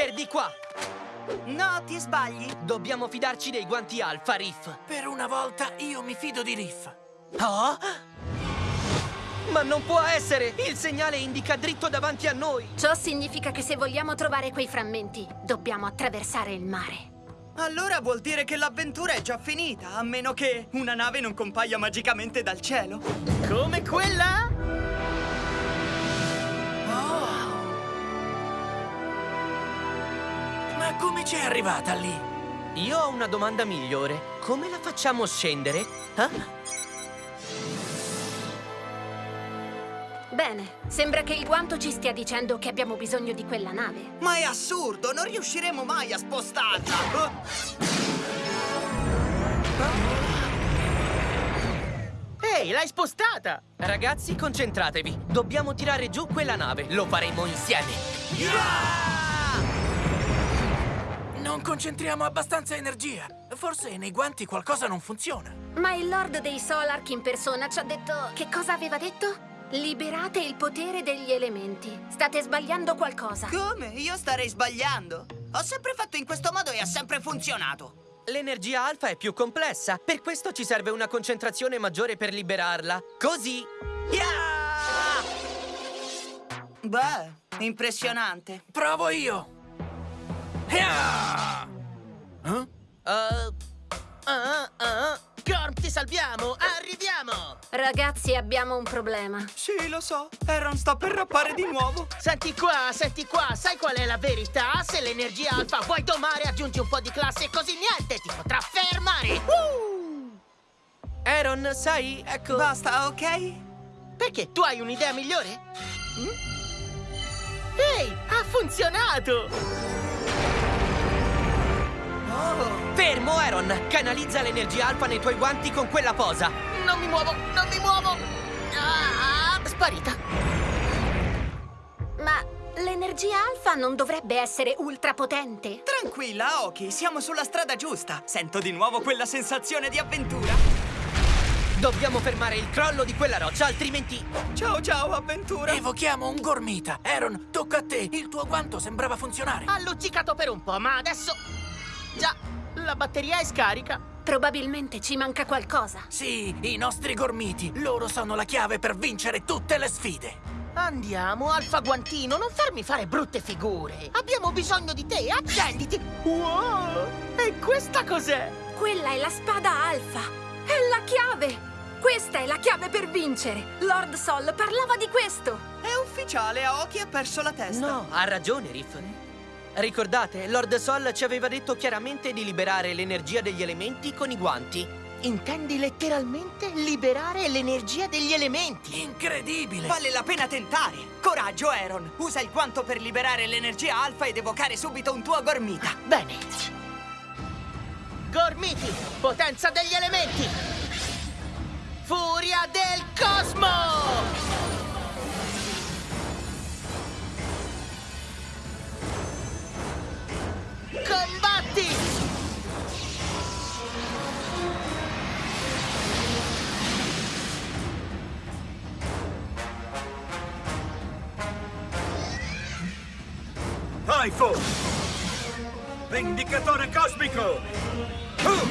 per di qua! No, ti sbagli. Dobbiamo fidarci dei guanti alfa, Riff. Per una volta io mi fido di Riff. Oh? Ma non può essere! Il segnale indica dritto davanti a noi! Ciò significa che se vogliamo trovare quei frammenti, dobbiamo attraversare il mare. Allora vuol dire che l'avventura è già finita, a meno che una nave non compaia magicamente dal cielo. Come quella? Ma come c'è arrivata lì? Io ho una domanda migliore. Come la facciamo scendere? Eh? Bene, sembra che il guanto ci stia dicendo che abbiamo bisogno di quella nave. Ma è assurdo, non riusciremo mai a spostarla. Ehi, l'hai spostata! Ragazzi, concentratevi. Dobbiamo tirare giù quella nave. Lo faremo insieme. Non concentriamo abbastanza energia. Forse nei guanti qualcosa non funziona. Ma il Lord dei Solark in persona ci ha detto... Che cosa aveva detto? Liberate il potere degli elementi. State sbagliando qualcosa. Come? Io starei sbagliando. Ho sempre fatto in questo modo e ha sempre funzionato. L'energia alfa è più complessa. Per questo ci serve una concentrazione maggiore per liberarla. Così. Yeah! Beh, impressionante. Provo io. Hiah! Eh? Uh, Ah, ah. Gorm, ti salviamo! Arriviamo! Ragazzi, abbiamo un problema. Sì, lo so. Aaron sta per rappare di nuovo. Senti qua, senti qua, sai qual è la verità? Se l'energia alfa vuoi domare, aggiungi un po' di classe e così niente ti potrà fermare! Uh! Aaron, sai, ecco... Basta, ok? Perché? Tu hai un'idea migliore? Mm? Ehi, ha funzionato! Fermo, Aaron! Canalizza l'energia alfa nei tuoi guanti con quella posa! Non mi muovo, non mi muovo! Ah, sparita! Ma l'energia alfa non dovrebbe essere ultrapotente? Tranquilla, Oki, siamo sulla strada giusta. Sento di nuovo quella sensazione di avventura. Dobbiamo fermare il crollo di quella roccia, altrimenti... Ciao, ciao, avventura! Evochiamo un gormita. Aaron, tocca a te. Il tuo guanto sembrava funzionare. Ha luccicato per un po', ma adesso... Già, la batteria è scarica. Probabilmente ci manca qualcosa. Sì, i nostri gormiti. Loro sono la chiave per vincere tutte le sfide. Andiamo, Alfa Guantino, non farmi fare brutte figure. Abbiamo bisogno di te, accenditi. Wow! E questa cos'è? Quella è la spada alfa. È la chiave. Questa è la chiave per vincere. Lord Sol parlava di questo. È ufficiale, Aoki ha perso la testa. No, ha ragione, Riff. Ricordate, Lord Sol ci aveva detto chiaramente di liberare l'energia degli elementi con i guanti. Intendi letteralmente liberare l'energia degli elementi? Incredibile! Vale la pena tentare! Coraggio, Aaron! Usa il guanto per liberare l'energia alfa ed evocare subito un tuo gormita. Bene. Gormiti, potenza degli elementi! Typho! Vendicatore cosmico! Uh!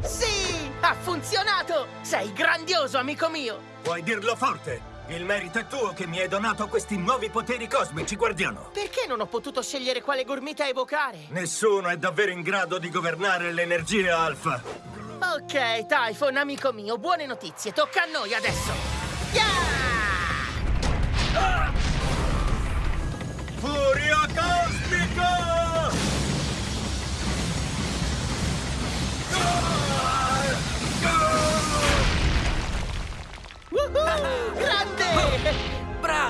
Sì! Ha funzionato! Sei grandioso, amico mio! Puoi dirlo forte! Il merito è tuo che mi hai donato questi nuovi poteri cosmici, guardiano! Perché non ho potuto scegliere quale gormita evocare? Nessuno è davvero in grado di governare l'energia alfa! Ok, Typhon, amico mio, buone notizie. Tocca a noi adesso. Yeah!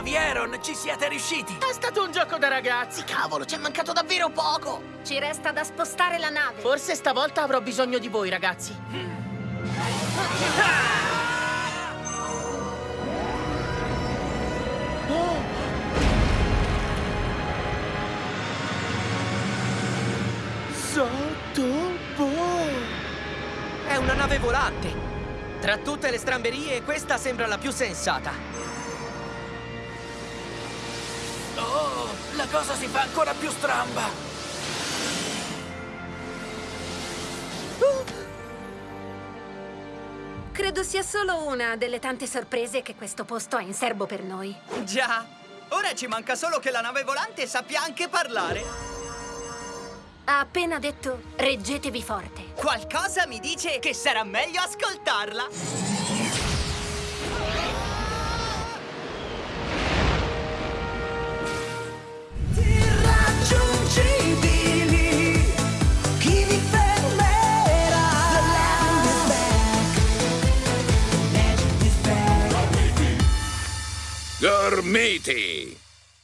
Bravi, Aaron! Ci siete riusciti! È stato un gioco da ragazzi. Cavolo, ci è mancato davvero poco. Ci resta da spostare la nave. Forse stavolta avrò bisogno di voi, ragazzi. È una nave volante! Tra tutte le stramberie, questa sembra la più sensata. Cosa si fa ancora più stramba! Credo sia solo una delle tante sorprese che questo posto ha in serbo per noi. Già, ora ci manca solo che la nave volante sappia anche parlare. Ha appena detto reggetevi forte. Qualcosa mi dice che sarà meglio ascoltarla. Matey.